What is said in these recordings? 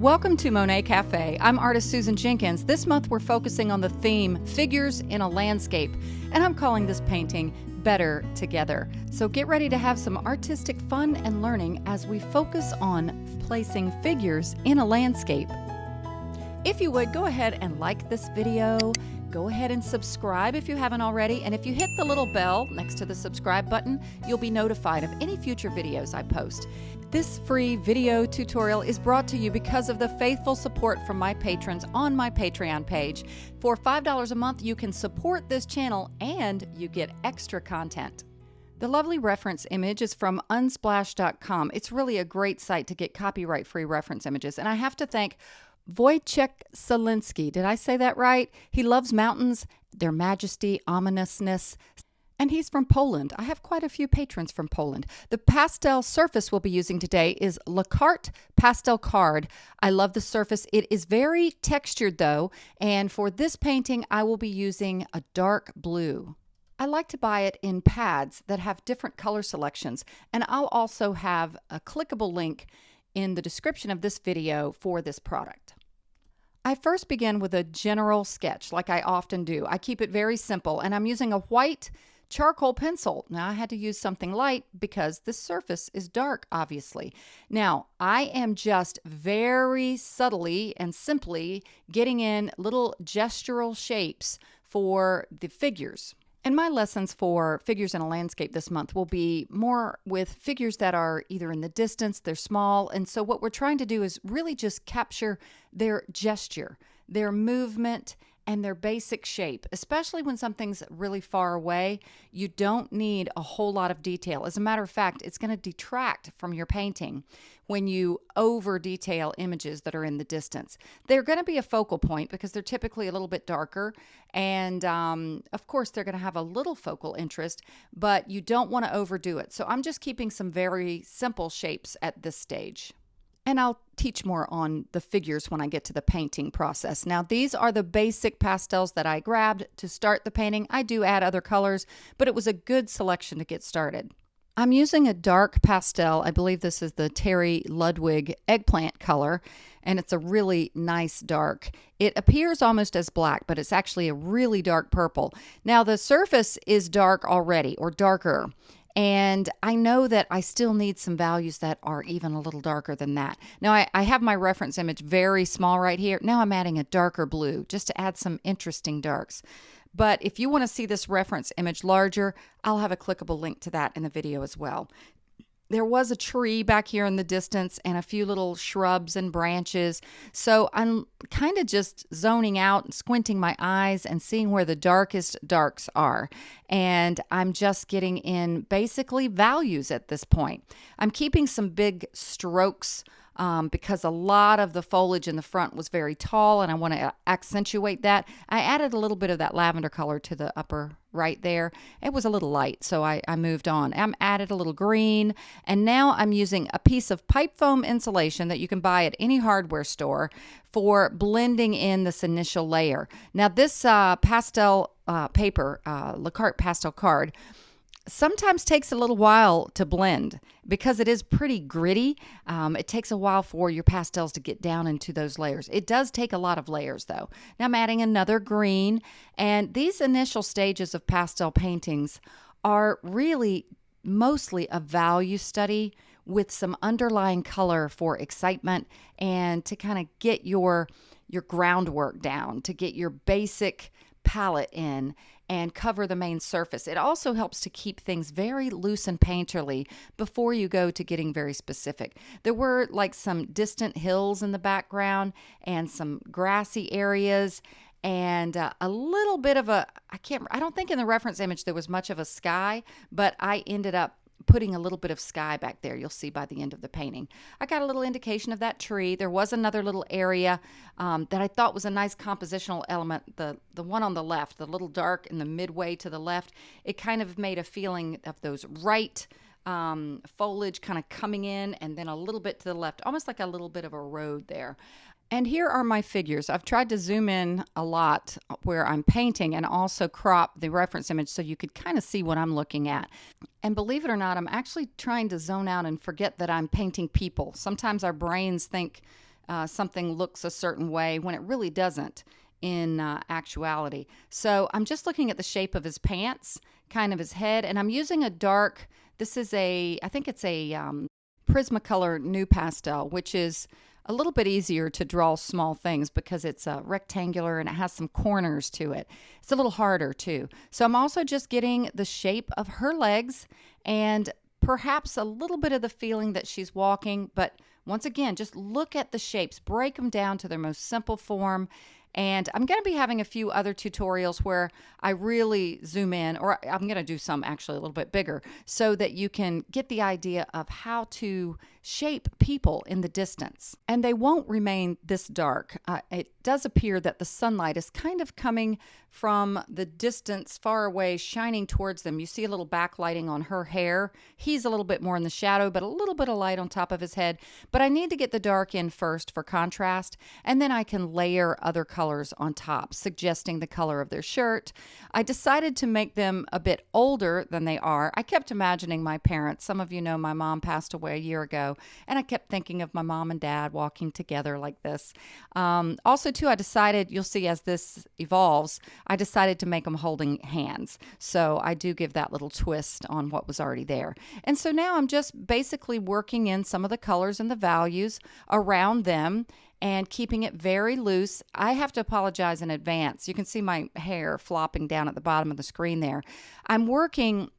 Welcome to Monet Cafe. I'm artist Susan Jenkins. This month we're focusing on the theme Figures in a Landscape, and I'm calling this painting Better Together. So get ready to have some artistic fun and learning as we focus on placing figures in a landscape. If you would, go ahead and like this video. Go ahead and subscribe if you haven't already. And if you hit the little bell next to the subscribe button, you'll be notified of any future videos I post. This free video tutorial is brought to you because of the faithful support from my patrons on my Patreon page. For $5 a month, you can support this channel and you get extra content. The lovely reference image is from unsplash.com. It's really a great site to get copyright free reference images. And I have to thank Wojciech Selinsky. Did I say that right? He loves mountains, their majesty, ominousness, and he's from Poland. I have quite a few patrons from Poland. The pastel surface we'll be using today is La Carte Pastel Card. I love the surface. It is very textured though, and for this painting I will be using a dark blue. I like to buy it in pads that have different color selections, and I'll also have a clickable link in the description of this video for this product. I first begin with a general sketch like I often do. I keep it very simple and I'm using a white charcoal pencil. Now I had to use something light because the surface is dark, obviously. Now I am just very subtly and simply getting in little gestural shapes for the figures. And my lessons for figures in a landscape this month will be more with figures that are either in the distance, they're small. And so what we're trying to do is really just capture their gesture, their movement, and their basic shape, especially when something's really far away. You don't need a whole lot of detail. As a matter of fact, it's going to detract from your painting when you over detail images that are in the distance. They're going to be a focal point because they're typically a little bit darker. And um, of course, they're going to have a little focal interest, but you don't want to overdo it. So I'm just keeping some very simple shapes at this stage. And I'll teach more on the figures when I get to the painting process. Now, these are the basic pastels that I grabbed to start the painting. I do add other colors, but it was a good selection to get started. I'm using a dark pastel. I believe this is the Terry Ludwig eggplant color, and it's a really nice dark. It appears almost as black, but it's actually a really dark purple. Now, the surface is dark already or darker. And I know that I still need some values that are even a little darker than that. Now I, I, have my reference image very small right here. Now I'm adding a darker blue just to add some interesting darks. But if you want to see this reference image larger, I'll have a clickable link to that in the video as well there was a tree back here in the distance and a few little shrubs and branches. So I'm kind of just zoning out and squinting my eyes and seeing where the darkest darks are. And I'm just getting in basically values at this point. I'm keeping some big strokes um, because a lot of the foliage in the front was very tall and I want to accentuate that. I added a little bit of that lavender color to the upper right there. It was a little light, so I, I moved on. I'm added a little green, and now I'm using a piece of pipe foam insulation that you can buy at any hardware store for blending in this initial layer. Now, this uh, pastel uh, paper, uh, La Carte pastel card, sometimes takes a little while to blend because it is pretty gritty. Um, it takes a while for your pastels to get down into those layers. It does take a lot of layers though. Now I'm adding another green and these initial stages of pastel paintings are really mostly a value study with some underlying color for excitement and to kind of get your your groundwork down, to get your basic palette in and cover the main surface. It also helps to keep things very loose and painterly before you go to getting very specific. There were like some distant hills in the background and some grassy areas and uh, a little bit of a I can't I don't think in the reference image there was much of a sky, but I ended up putting a little bit of sky back there. You'll see by the end of the painting. I got a little indication of that tree. There was another little area um, that I thought was a nice compositional element. The the one on the left, the little dark in the midway to the left, it kind of made a feeling of those right um, foliage kind of coming in and then a little bit to the left, almost like a little bit of a road there. And here are my figures. I've tried to zoom in a lot where I'm painting and also crop the reference image so you could kind of see what I'm looking at. And believe it or not, I'm actually trying to zone out and forget that I'm painting people. Sometimes our brains think uh, something looks a certain way when it really doesn't in uh, actuality. So I'm just looking at the shape of his pants, kind of his head, and I'm using a dark, this is a, I think it's a um, Prismacolor Pastel, which is a little bit easier to draw small things because it's uh, rectangular and it has some corners to it. It's a little harder too. So I'm also just getting the shape of her legs and perhaps a little bit of the feeling that she's walking, but once again, just look at the shapes, break them down to their most simple form, and I'm going to be having a few other tutorials where I really zoom in, or I'm going to do some actually a little bit bigger, so that you can get the idea of how to shape people in the distance. And they won't remain this dark. Uh, it does appear that the sunlight is kind of coming from the distance far away, shining towards them. You see a little backlighting on her hair. He's a little bit more in the shadow, but a little bit of light on top of his head. But I need to get the dark in first for contrast, and then I can layer other colors on top, suggesting the color of their shirt. I decided to make them a bit older than they are. I kept imagining my parents. Some of you know my mom passed away a year ago, and I kept thinking of my mom and dad walking together like this. Um, also, too, I decided, you'll see as this evolves, I decided to make them holding hands. So I do give that little twist on what was already there. And so now I'm just basically working in some of the colors and the values around them and keeping it very loose. I have to apologize in advance. You can see my hair flopping down at the bottom of the screen there. I'm working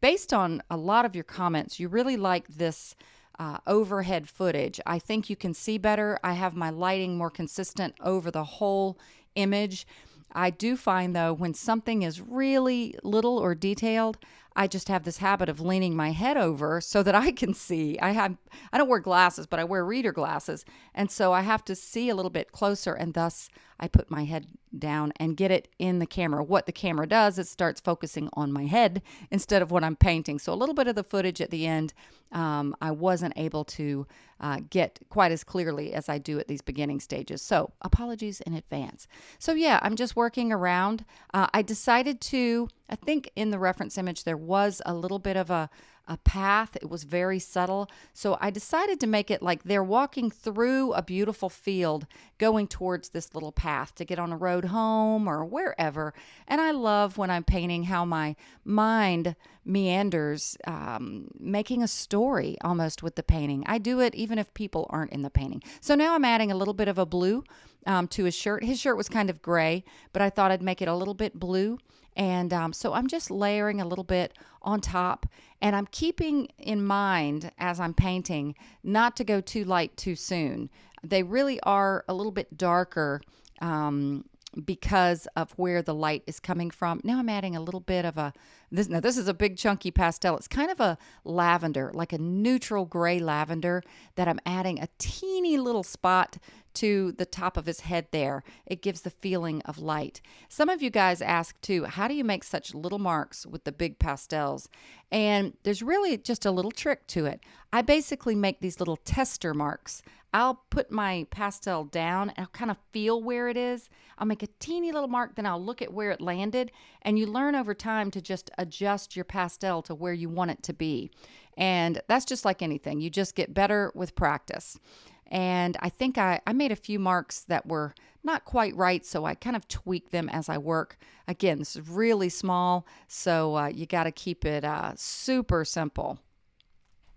based on a lot of your comments. You really like this uh, overhead footage. I think you can see better. I have my lighting more consistent over the whole image. I do find though, when something is really little or detailed, I just have this habit of leaning my head over so that I can see. I have I don't wear glasses, but I wear reader glasses, and so I have to see a little bit closer and thus I put my head down and get it in the camera. What the camera does, it starts focusing on my head instead of what I'm painting. So a little bit of the footage at the end, um, I wasn't able to uh, get quite as clearly as I do at these beginning stages. So apologies in advance. So yeah, I'm just working around. Uh, I decided to, I think in the reference image, there was a little bit of a, a path. It was very subtle. So I decided to make it like they're walking through a beautiful field going towards this little path to get on a road home or wherever. And I love when I'm painting how my mind meanders, um, making a story almost with the painting. I do it even if people aren't in the painting. So now I'm adding a little bit of a blue um, to his shirt. His shirt was kind of gray, but I thought I'd make it a little bit blue. And um, so I'm just layering a little bit on top. And I'm keeping in mind as I'm painting not to go too light too soon. They really are a little bit darker um, because of where the light is coming from. Now I'm adding a little bit of a this now this is a big chunky pastel. It's kind of a lavender, like a neutral gray lavender that I'm adding a teeny little spot to the top of his head there. It gives the feeling of light. Some of you guys ask too, how do you make such little marks with the big pastels? And there's really just a little trick to it. I basically make these little tester marks. I'll put my pastel down and I'll kind of feel where it is. I'll make a teeny little mark, then I'll look at where it landed. And you learn over time to just adjust your pastel to where you want it to be. And that's just like anything, you just get better with practice. And I think I, I made a few marks that were not quite right, so I kind of tweak them as I work. Again, this is really small, so uh, you got to keep it uh, super simple.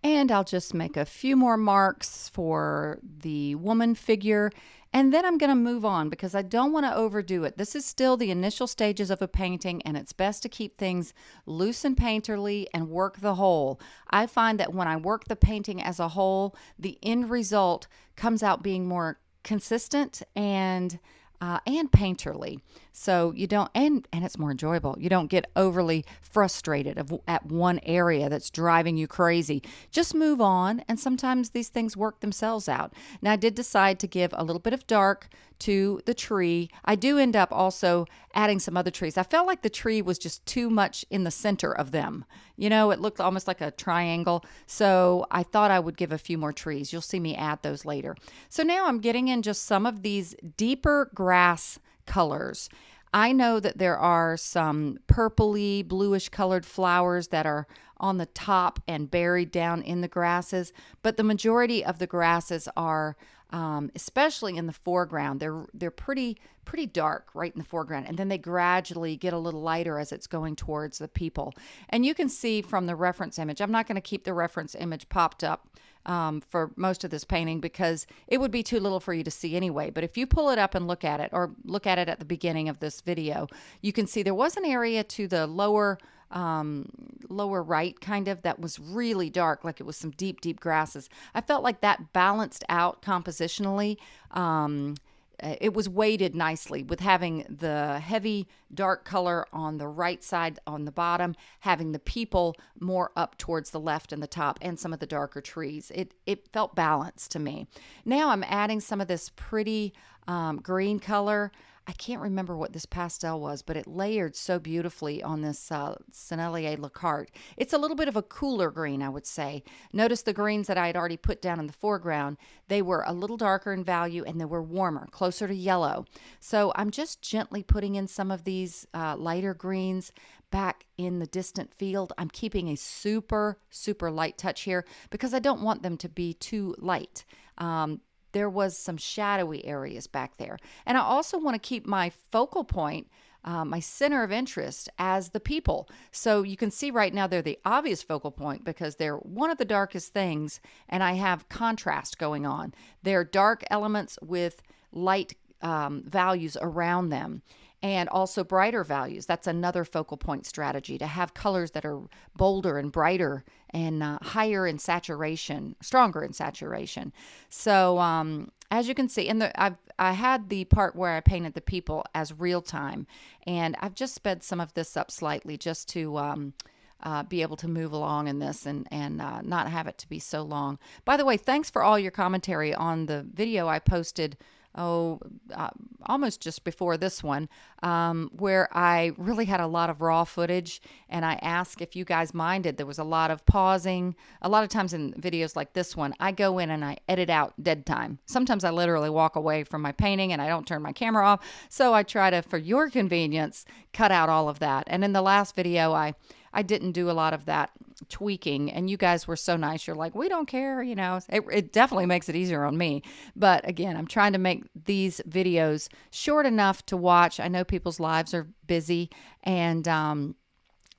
And I'll just make a few more marks for the woman figure and then I'm going to move on because I don't want to overdo it. This is still the initial stages of a painting, and it's best to keep things loose and painterly and work the whole. I find that when I work the painting as a whole, the end result comes out being more consistent and uh, and painterly. So you don't, and and it's more enjoyable. You don't get overly frustrated of, at one area that's driving you crazy. Just move on, and sometimes these things work themselves out. Now I did decide to give a little bit of dark to the tree. I do end up also adding some other trees. I felt like the tree was just too much in the center of them. You know, it looked almost like a triangle. So I thought I would give a few more trees. You'll see me add those later. So now I'm getting in just some of these deeper grass colors. I know that there are some purpley, bluish colored flowers that are on the top and buried down in the grasses, but the majority of the grasses are um, especially in the foreground. They're they're pretty pretty dark right in the foreground, and then they gradually get a little lighter as it's going towards the people. And you can see from the reference image. I'm not going to keep the reference image popped up um, for most of this painting because it would be too little for you to see anyway. But if you pull it up and look at it, or look at it at the beginning of this video, you can see there was an area to the lower um, lower right, kind of, that was really dark, like it was some deep, deep grasses. I felt like that balanced out compositionally. Um, it was weighted nicely with having the heavy dark color on the right side on the bottom having the people more up towards the left and the top and some of the darker trees. It it felt balanced to me. Now i'm adding some of this pretty um, green color I can't remember what this pastel was, but it layered so beautifully on this uh, Sennelier La Carte. It's a little bit of a cooler green, I would say. Notice the greens that I had already put down in the foreground. They were a little darker in value and they were warmer, closer to yellow. So I'm just gently putting in some of these uh, lighter greens back in the distant field. I'm keeping a super, super light touch here because I don't want them to be too light. Um, there was some shadowy areas back there. And I also want to keep my focal point, uh, my center of interest as the people. So you can see right now they're the obvious focal point because they're one of the darkest things, and I have contrast going on. They're dark elements with light um, values around them and also brighter values. That's another focal point strategy to have colors that are bolder and brighter and uh, higher in saturation, stronger in saturation. So, um, as you can see, in the I've I had the part where I painted the people as real time, and I've just sped some of this up slightly just to. Um, uh, be able to move along in this and and uh, not have it to be so long. By the way, thanks for all your commentary on the video I posted oh, uh, almost just before this one, um, where I really had a lot of raw footage and I asked if you guys minded. There was a lot of pausing. A lot of times in videos like this one, I go in and I edit out dead time. Sometimes I literally walk away from my painting and I don't turn my camera off. So I try to, for your convenience, cut out all of that. And in the last video, I I didn't do a lot of that tweaking and you guys were so nice. You're like we don't care you know? It, it, definitely makes it easier on me. But again i'm trying to make these videos short enough to watch. I know people's lives are busy and um,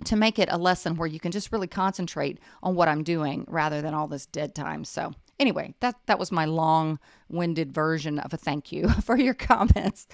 to make it a lesson where you can just really concentrate on what i'm doing rather than all this dead time. So anyway, that that was my long-winded version of a thank you for your comments.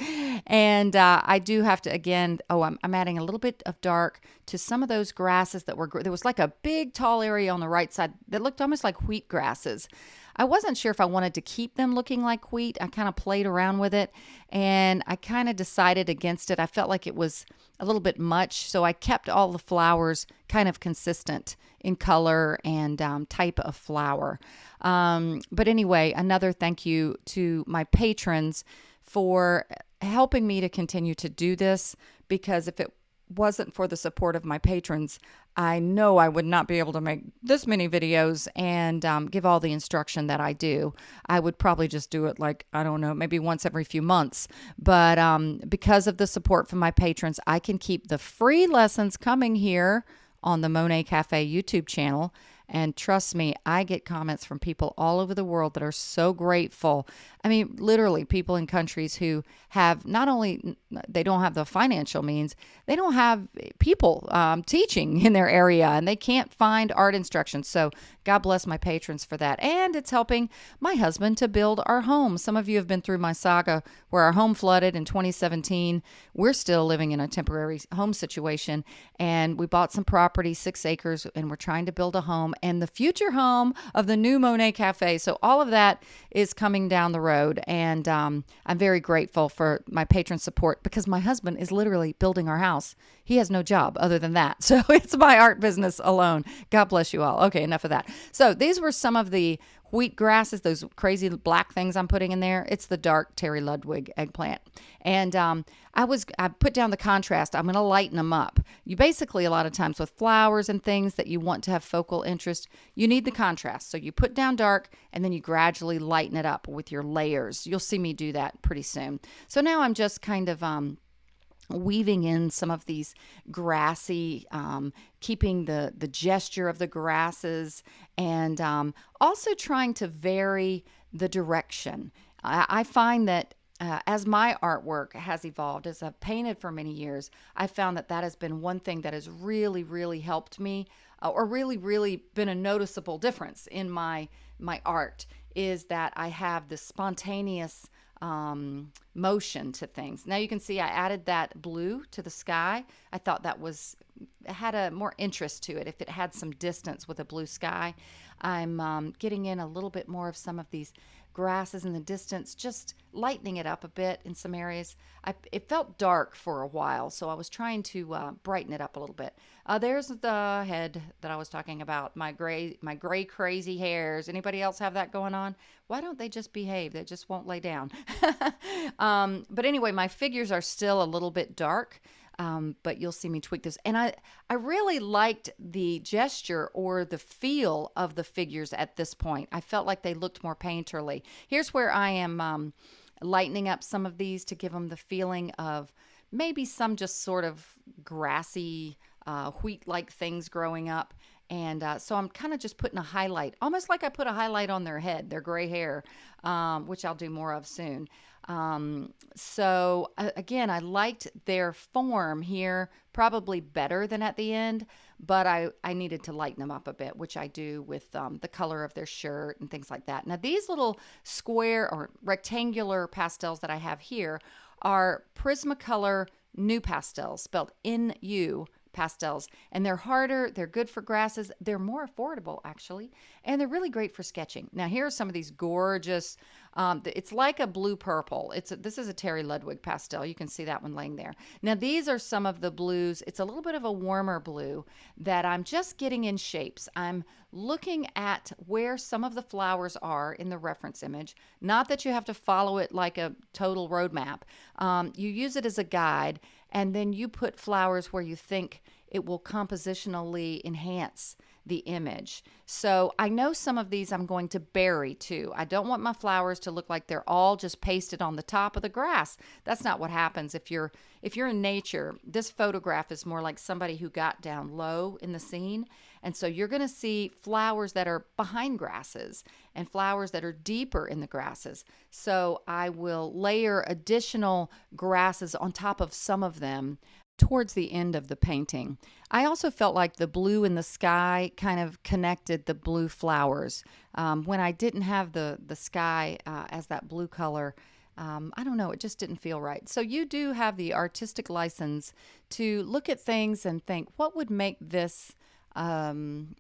And uh, I do have to again. Oh, I'm, I'm adding a little bit of dark to some of those grasses that were. There was like a big tall area on the right side that looked almost like wheat grasses. I wasn't sure if I wanted to keep them looking like wheat. I kind of played around with it and I kind of decided against it. I felt like it was a little bit much. So I kept all the flowers kind of consistent in color and um, type of flower. Um, but anyway, another thank you to my patrons for helping me to continue to do this because if it wasn't for the support of my patrons, I know I would not be able to make this many videos and um, give all the instruction that I do. I would probably just do it like, I don't know, maybe once every few months. But um, because of the support from my patrons, I can keep the free lessons coming here on the Monet Cafe YouTube channel and trust me, I get comments from people all over the world that are so grateful. I mean, literally, people in countries who have not only they don't have the financial means, they don't have people um, teaching in their area, and they can't find art instruction. So God bless my patrons for that, and it's helping my husband to build our home. Some of you have been through my saga where our home flooded in 2017. We're still living in a temporary home situation, and we bought some property, six acres, and we're trying to build a home and the future home of the new Monet Cafe. So all of that is coming down the road, and um, I'm very grateful for my patron support because my husband is literally building our house. He has no job other than that, so it's my art business alone. God bless you all. Okay, enough of that. So these were some of the wheat grasses, those crazy black things I'm putting in there. It's the dark Terry Ludwig eggplant. And um, I was I put down the contrast. I'm going to lighten them up. You basically a lot of times with flowers and things that you want to have focal interest, you need the contrast. So you put down dark and then you gradually lighten it up with your layers. You'll see me do that pretty soon. So now I'm just kind of um, weaving in some of these grassy, um, keeping the the gesture of the grasses, and um, also trying to vary the direction. I, I find that uh, as my artwork has evolved, as I've painted for many years, I found that that has been one thing that has really, really helped me, uh, or really, really been a noticeable difference in my my art. Is that I have this spontaneous um, motion to things. Now you can see I added that blue to the sky. I thought that was had a more interest to it if it had some distance with a blue sky. I'm um, getting in a little bit more of some of these grasses in the distance, just lightening it up a bit in some areas. I, it felt dark for a while, so I was trying to uh, brighten it up a little bit. Uh, there's the head that I was talking about. My gray, my gray crazy hairs. Anybody else have that going on? Why don't they just behave? They just won't lay down. um, but anyway, my figures are still a little bit dark. Um, but you'll see me tweak this. And I, I really liked the gesture or the feel of the figures at this point. I felt like they looked more painterly. Here's where I am um, lightening up some of these to give them the feeling of maybe some just sort of grassy, uh, wheat-like things growing up. And uh, so I'm kind of just putting a highlight, almost like I put a highlight on their head, their gray hair, um, which I'll do more of soon. Um, so uh, again, I liked their form here probably better than at the end, but I, I needed to lighten them up a bit, which I do with um, the color of their shirt and things like that. Now, these little square or rectangular pastels that I have here are Prismacolor NuPastels, spelled N-U pastels. And they're harder, they're good for grasses, they're more affordable actually, and they're really great for sketching. Now here are some of these gorgeous, um, it's like a blue purple. It's a, This is a Terry Ludwig pastel. You can see that one laying there. Now these are some of the blues. It's a little bit of a warmer blue that I'm just getting in shapes. I'm looking at where some of the flowers are in the reference image. Not that you have to follow it like a total roadmap. Um, you use it as a guide and then you put flowers where you think it will compositionally enhance the image. So I know some of these I'm going to bury too. I don't want my flowers to look like they're all just pasted on the top of the grass. That's not what happens if you're if you're in nature. This photograph is more like somebody who got down low in the scene. And so you're going to see flowers that are behind grasses and flowers that are deeper in the grasses. So I will layer additional grasses on top of some of them towards the end of the painting. I also felt like the blue in the sky kind of connected the blue flowers. Um, when I didn't have the, the sky uh, as that blue color, um, I don't know, it just didn't feel right. So you do have the artistic license to look at things and think, what would make this um,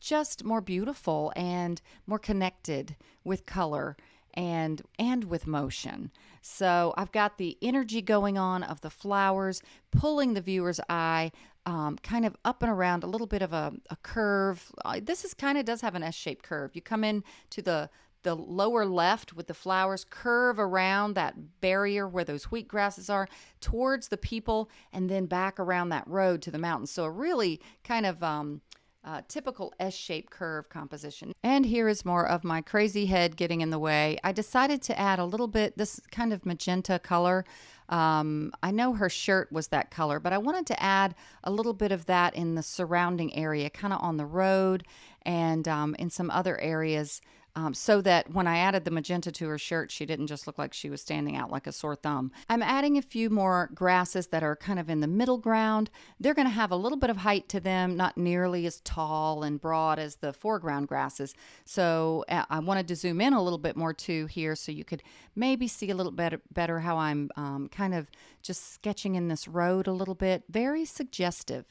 just more beautiful and more connected with color and and with motion. So I've got the energy going on of the flowers, pulling the viewer's eye, um, kind of up and around a little bit of a, a curve. Uh, this is kind of does have an S-shaped curve. You come in to the the lower left with the flowers curve around that barrier where those wheat grasses are towards the people and then back around that road to the mountain. So a really kind of um, uh, typical S-shaped curve composition. And here is more of my crazy head getting in the way. I decided to add a little bit, this kind of magenta color. Um, I know her shirt was that color, but I wanted to add a little bit of that in the surrounding area, kind of on the road and um, in some other areas um, so that when I added the magenta to her shirt, she didn't just look like she was standing out like a sore thumb. I'm adding a few more grasses that are kind of in the middle ground. They're going to have a little bit of height to them, not nearly as tall and broad as the foreground grasses. So uh, I wanted to zoom in a little bit more too here so you could maybe see a little better, better how I'm um, kind of just sketching in this road a little bit. Very suggestive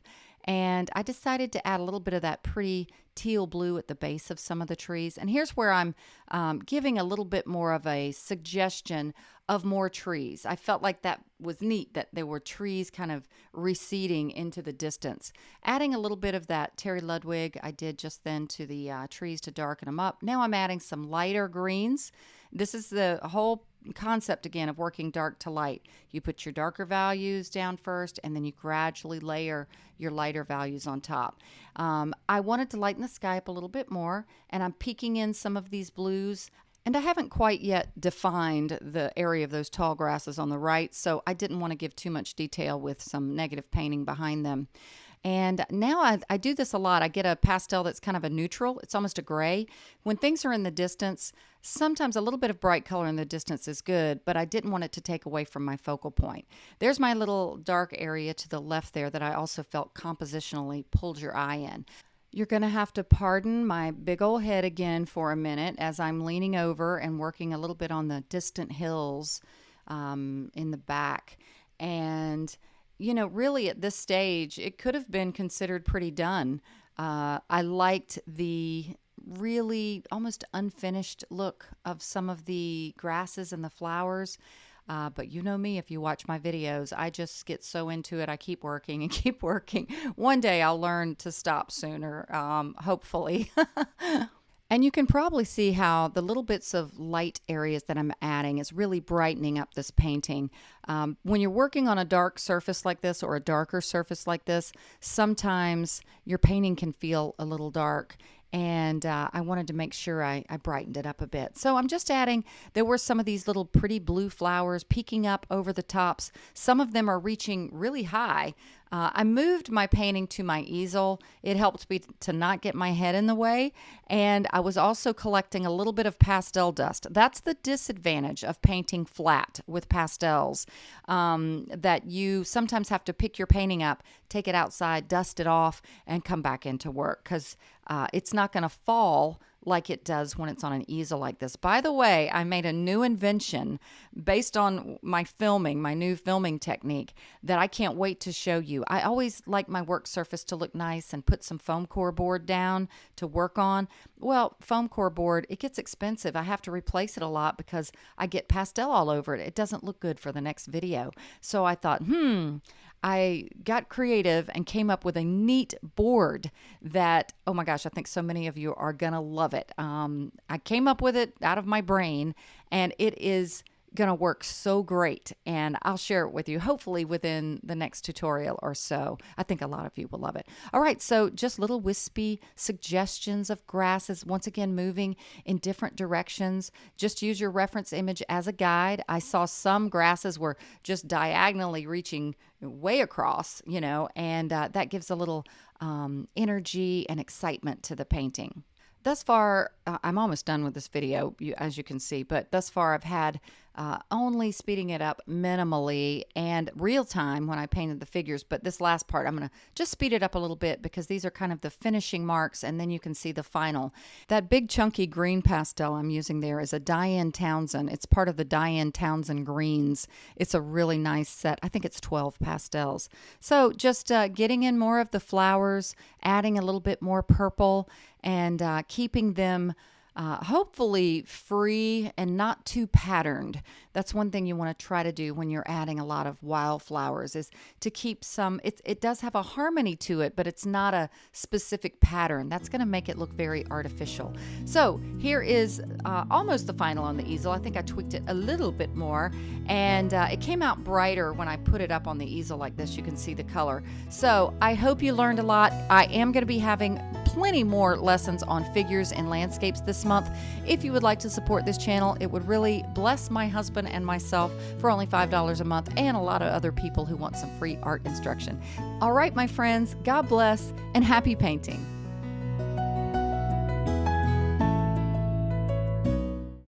and I decided to add a little bit of that pretty teal blue at the base of some of the trees. And here's where I'm um, giving a little bit more of a suggestion of more trees. I felt like that was neat that there were trees kind of receding into the distance. Adding a little bit of that Terry Ludwig I did just then to the uh, trees to darken them up. Now I'm adding some lighter greens. This is the whole concept again of working dark to light. You put your darker values down first and then you gradually layer your lighter values on top. Um, I wanted to lighten the sky up a little bit more and I'm peeking in some of these blues. And I haven't quite yet defined the area of those tall grasses on the right, so I didn't want to give too much detail with some negative painting behind them. And now I, I do this a lot. I get a pastel that's kind of a neutral, it's almost a gray. When things are in the distance, sometimes a little bit of bright color in the distance is good, but I didn't want it to take away from my focal point. There's my little dark area to the left there that I also felt compositionally pulled your eye in. You're going to have to pardon my big old head again for a minute as I'm leaning over and working a little bit on the distant hills um, in the back. And, you know, really at this stage, it could have been considered pretty done. Uh, I liked the really almost unfinished look of some of the grasses and the flowers. Uh, but you know me, if you watch my videos, I just get so into it. I keep working and keep working. One day I'll learn to stop sooner, um, hopefully. and you can probably see how the little bits of light areas that I'm adding is really brightening up this painting. Um, when you're working on a dark surface like this or a darker surface like this, sometimes your painting can feel a little dark and uh, I wanted to make sure I, I, brightened it up a bit. So I'm just adding, there were some of these little pretty blue flowers peeking up over the tops. Some of them are reaching really high. Uh, I moved my painting to my easel. It helped me to not get my head in the way. And I was also collecting a little bit of pastel dust. That's the disadvantage of painting flat with pastels, um, that you sometimes have to pick your painting up, take it outside, dust it off, and come back into work because uh, it's not going to fall like it does when it's on an easel like this. By the way, I made a new invention based on my filming, my new filming technique that I can't wait to show you. I always like my work surface to look nice and put some foam core board down to work on. Well, foam core board, it gets expensive. I have to replace it a lot because I get pastel all over it. It doesn't look good for the next video. So I thought, hmm, I got creative and came up with a neat board that, oh my gosh, I think so many of you are going to love it. Um, I came up with it out of my brain, and it is going to work so great and I'll share it with you hopefully within the next tutorial or so. I think a lot of you will love it. All right, so just little wispy suggestions of grasses once again moving in different directions. Just use your reference image as a guide. I saw some grasses were just diagonally reaching way across, you know, and uh, that gives a little um, energy and excitement to the painting. Thus far, uh, I'm almost done with this video, as you can see, but thus far I've had uh, only speeding it up minimally and real time when I painted the figures. But this last part, I'm going to just speed it up a little bit because these are kind of the finishing marks and then you can see the final. That big chunky green pastel I'm using there is a Diane Townsend. It's part of the Diane Townsend greens. It's a really nice set. I think it's 12 pastels. So just uh, getting in more of the flowers, adding a little bit more purple and uh, keeping them uh, hopefully free and not too patterned. That's one thing you want to try to do when you're adding a lot of wildflowers is to keep some, it, it does have a harmony to it, but it's not a specific pattern. That's going to make it look very artificial. So here is uh, almost the final on the easel. I think I tweaked it a little bit more and uh, it came out brighter when I put it up on the easel like this. You can see the color. So I hope you learned a lot. I am going to be having plenty more lessons on figures and landscapes this month. If you would like to support this channel, it would really bless my husband and myself for only $5 a month and a lot of other people who want some free art instruction. All right, my friends, God bless and happy painting.